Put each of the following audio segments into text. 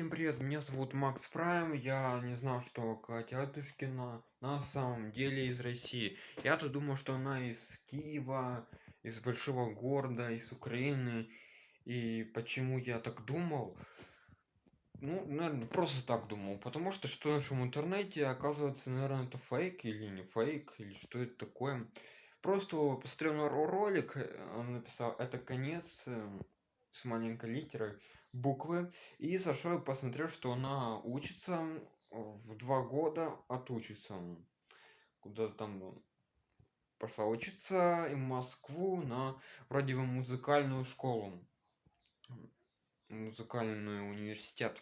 Всем привет, меня зовут Макс Прайм, я не знал, что Катя Адушкина на самом деле из России. Я-то думал, что она из Киева, из большого города, из Украины. И почему я так думал? Ну, наверное, просто так думал, потому что что в нашем интернете, оказывается, наверное, это фейк или не фейк, или что это такое. Просто посмотрел на ролик, э, он написал, это конец э, с маленькой литерой буквы. И и посмотрел что она учится в два года отучится. Куда там пошла учиться в москву на вроде бы музыкальную школу. Музыкальный университет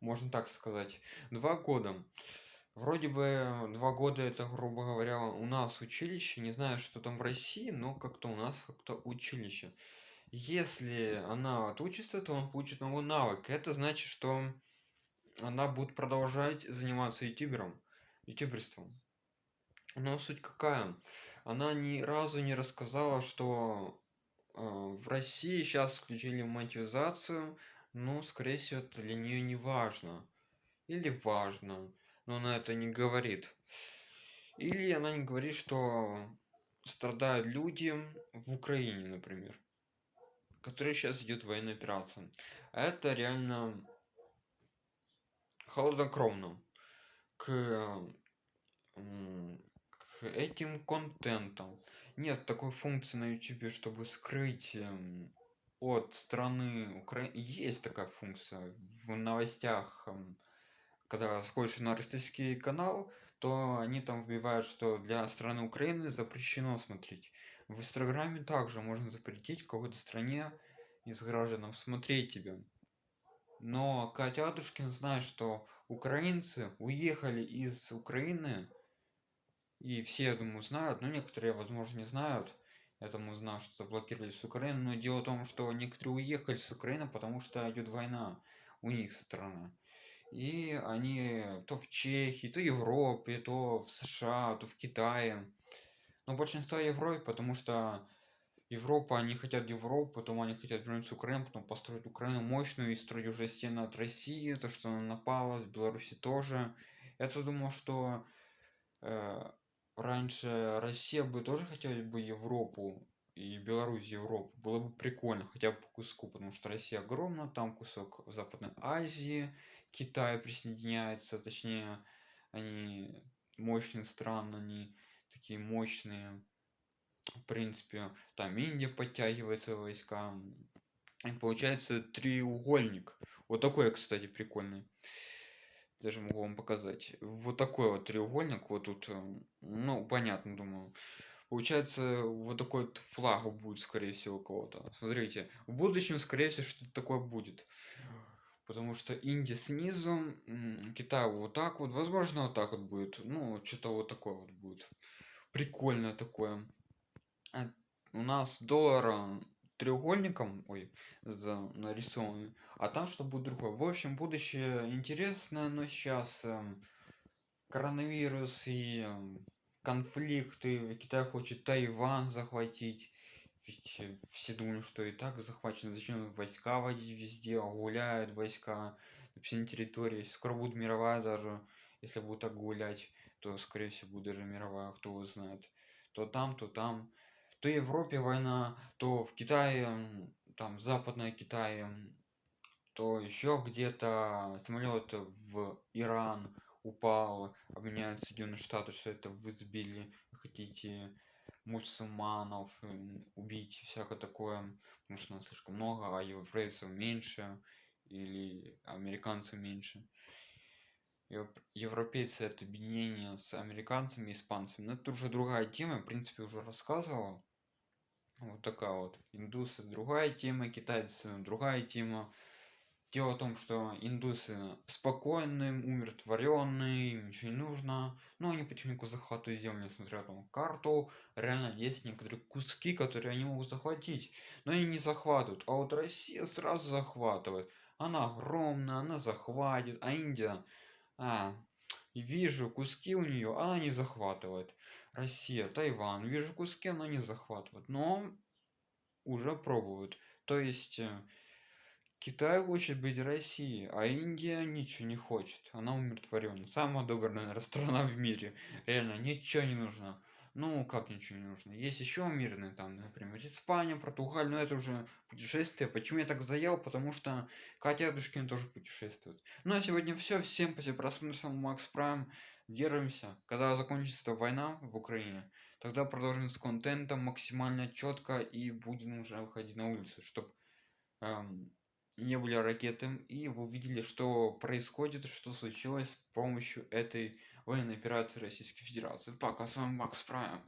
можно так сказать. Два года. Вроде бы два года это грубо говоря у нас училище. Не знаю что там в россии но как-то у нас как-то училище если она отучится то он получит новый навык. Это значит что она будет продолжать заниматься ютубером ютуберством. Но суть какая? Она ни разу не рассказала что э, в россии сейчас включили монетизацию ну скорее всего это для нее не важно. Или важно но она это не говорит. Или она не говорит что страдают люди в украине например который сейчас идет военная операция это реально холоднокровно. К, к этим контентам. Нет такой функции на ютубе чтобы скрыть эм, от страны украины есть такая функция в новостях эм, когда заходишь на российский канал то они там вбивают что для страны украины запрещено смотреть. В инстаграме также можно запретить в какой-то стране из гражданам смотреть тебя. Но катя адушкин знает что украинцы уехали из украины и все я думаю знают но некоторые возможно не знают. Я думаю знаю что заблокировали с украины. Но дело в том что некоторые уехали с украины потому что идет война у них страна и они то в чехии то в европе то в сша то в китае. Но большинство европе потому что европа они хотят европу потом они хотят вернуться в украину потом построить украину мощную и строить уже стены от россии то что она напала с беларуси тоже. Я-то думал что э, раньше россия бы тоже хотела бы европу и беларусь европу. Было бы прикольно хотя бы по куску потому что россия огромна там кусок в западной азии китай присоединяется точнее они мощные страны они такие мощные. В принципе там индия подтягивается войска. И получается треугольник. Вот такой кстати прикольный. Даже могу вам показать. Вот такой вот треугольник вот тут э, ну понятно думаю. Получается вот такой вот флаг будет скорее всего у кого-то. Смотрите в будущем скорее всего что-то такое будет потому что индия снизу китай вот так вот возможно вот так вот будет ну что-то вот такое вот будет прикольно такое. А у нас доллара треугольником ой за нарисованы а там что будет другое. В общем будущее интересно но сейчас эм, коронавирус и эм, конфликты китай хочет тайвань захватить ведь все думали что и так захвачено зачем войска водить везде гуляют войска на всей территории скоро будет мировая даже если будет так гулять то скорее всего будет даже мировая кто знает. То там то там. То европе война то в китае там западная китае то еще где-то самолет в иран упал обвиняют соединенные штаты что это вы сбили хотите мусульманов убить всякое такое потому что нас слишком много а европейцев меньше или американцев меньше. Европейцы это объединение с американцами испанцами но это уже другая тема в принципе уже рассказывал вот такая вот индусы другая тема китайцы другая тема дело в том что индусы спокойные умиротворенные им ничего не нужно. Но они потихоньку захватывают землю несмотря на карту. Реально есть некоторые куски которые они могут захватить но они не захватывают. А вот россия сразу захватывает. Она огромная она захватит. А индия а, вижу куски у нее она не захватывает. Россия тайвань вижу куски она не захватывает. Но уже пробуют. То есть э, Китай хочет быть Россией, а Индия ничего не хочет. Она умиротворена. Самая добрая, наверное, страна в мире. Реально, ничего не нужно. Ну, как ничего не нужно? Есть еще мирные там, например, Испания, Португалия, но это уже путешествие. Почему я так заел? Потому что Катя Адушкина тоже путешествует. Ну, а сегодня все. Всем спасибо просмотр, Макс Прайм. Держимся. Когда закончится война в Украине, тогда продолжим с контентом максимально четко и будем уже выходить на улицу, чтобы эм, не были ракеты, и вы увидели, что происходит, что случилось с помощью этой военной операции Российской Федерации. Пока, с вами Макс Прайм.